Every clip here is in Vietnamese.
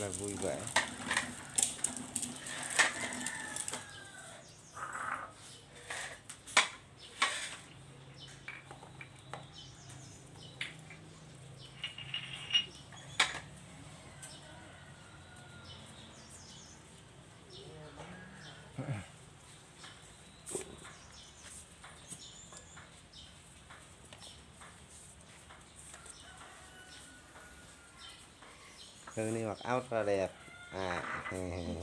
là vui vẻ. Thư này mặc áo rất là đẹp. À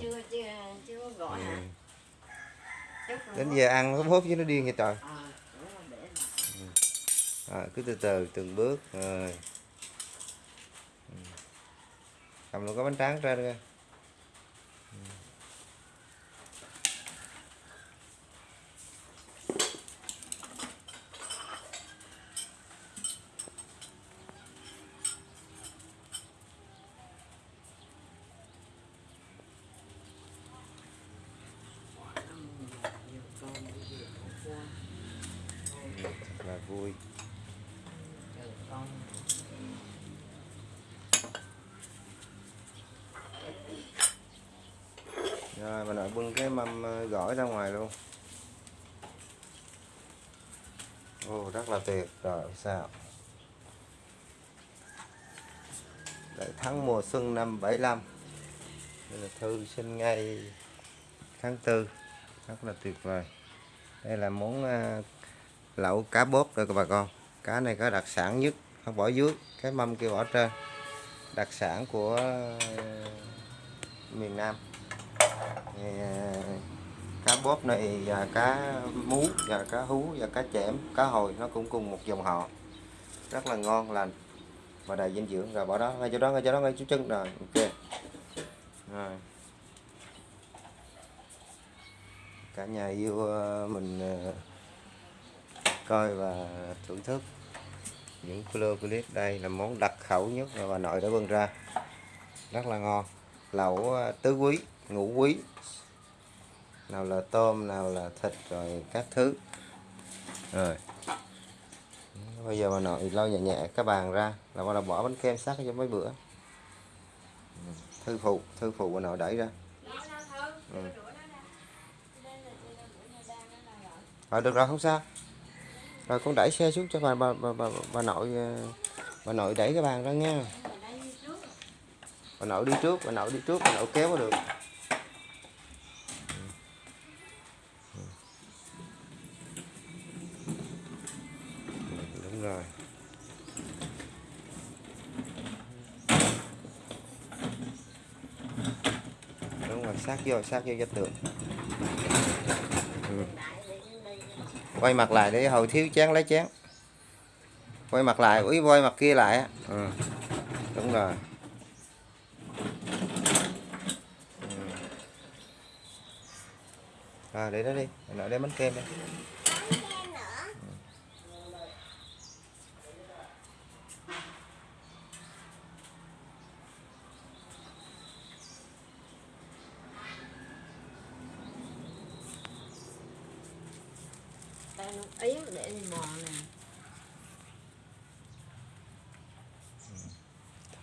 chưa chưa chưa có gọi hả? Ừ. Là đến giờ ăn nó bốp với nó điên vậy trời. À, cứ từ từ từng bước rồi. Ừ. cầm luôn cái bánh tráng ra đưa Nhiều con, nhiều con. thật là vui Chờ con. rồi mình lại bưng cái mâm ờ, gỏi ra ngoài luôn. Ồ rất là tuyệt, rồi, sao? Đại thắng mùa xuân năm 75 Đây là thư sinh ngay tháng 4 Rất là tuyệt vời. Đây là món ờ, lẩu cá bốt rồi các bà con. Cá này có đặc sản nhất Không bỏ dưới Cái mâm kia bỏ trên Đặc sản của ờ, miền Nam. Thì, ờ, cá bóp này và cá mú và cá hú và cá chẽm cá hồi nó cũng cùng một dòng họ. Rất là ngon lành và đầy dinh dưỡng. Rồi bỏ đó ngay chỗ đó ngay chỗ đó ngay chỗ chân rồi ok. Rồi. Cả nhà yêu ờ, mình coi và thưởng thức những video clip đây là món đặc khẩu nhất mà bà nội đã bưng ra. Rất là ngon. Lẩu ờ, tứ quý, ngũ quý. Nào là tôm, nào là thịt, rồi các thứ. Rồi. Bây giờ bà nội lau nhẹ nhẹ cái bàn ra là bà đầu bỏ bánh kem sắc cho mấy bữa. Thư phụ thư phụ bà nội đẩy ra. Ừ. rồi được rồi, không sao rồi con đẩy xe xuống cho bà bà bà, bà, bà nội ờ, bà nội đẩy cái bàn ra nha. Bà nội đi trước bà nội đi trước bà nội kéo vào được. Đúng rồi. Đúng rồi sát vô sát vô vách tường ừ quay mặt lại để hồi thiếu chén, lấy chén. Quay mặt lại úi quay mặt kia lại ừ. đúng rồi. Ừ. à để đó đi. Để đem bánh kem đây ý để đi bò nè.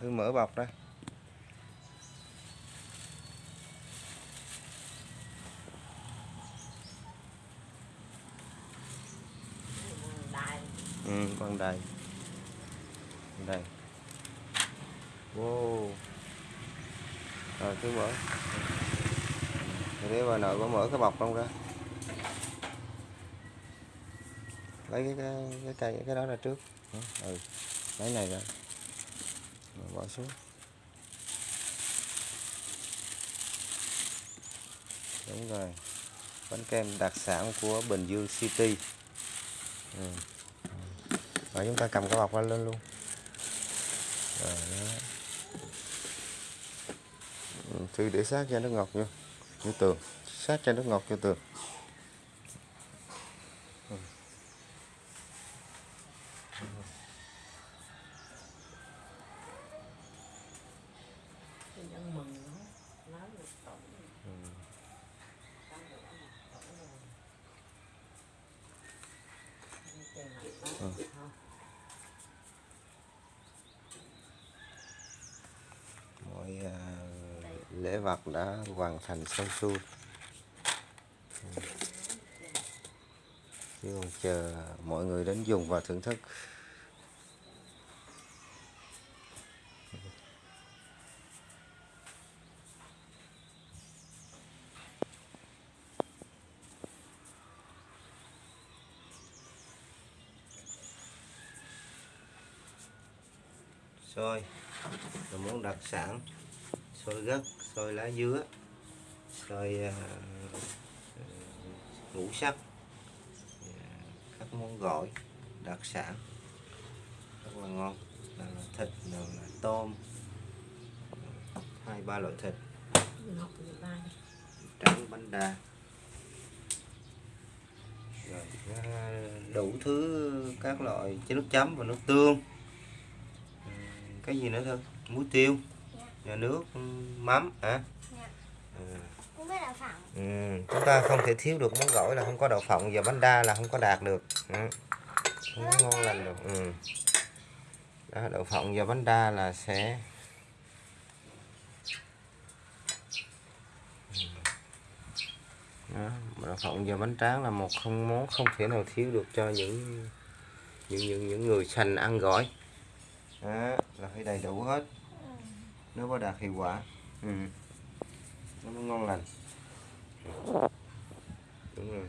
Thư mở bọc ra. Ừ, con đầy đây wow. Rồi cứ mở. Để bà nội có mở cái bọc không ra? Lấy cái cái cái cây cái đó ra trước. Ừ. Lấy này ra. Rồi bỏ xuống. Đúng rồi. Bánh kem đặc sản của Bình Dương City. Ừ. rồi chúng ta cầm cái bọc ra lên luôn. Rồi đó. Ừ, thư để sát cho nước ngọt vô. Như tường. Sát cho nước ngọt vô tường Ừ. Tôi đang mừng nó. Nói được tổng. Ừ. Ừ lễ vật đã hoàn thành xong xuôi. Chứ còn chờ mọi người đến dùng và thưởng thức. Xôi là món đặc sản xôi gấc xôi lá dứa xôi à, à, ngũ sắc à, các món gỏi đặc sản rất là ngon. Nào là thịt nào là tôm hai ba loại thịt. Trắng bánh đa. Rồi à, đủ thứ các loại chế nước chấm và nước tương. Cái gì nữa thôi? Muối tiêu nước mắm hả Dạ. ừ. Ừ, chúng ta không thể thiếu được món gỏi là không có đậu phộng và bánh đa là không có đạt được ừ. không có ngon lành được ừ. đó, đậu phộng và bánh đa là sẽ Ừ. đó, đậu phộng và bánh tráng là một không món không thể nào thiếu được cho những những những những người sành ăn gỏi đó, là phải đầy đủ hết nó mới đạt hiệu quả. Ừ. nó mới ngon lành. Đúng rồi.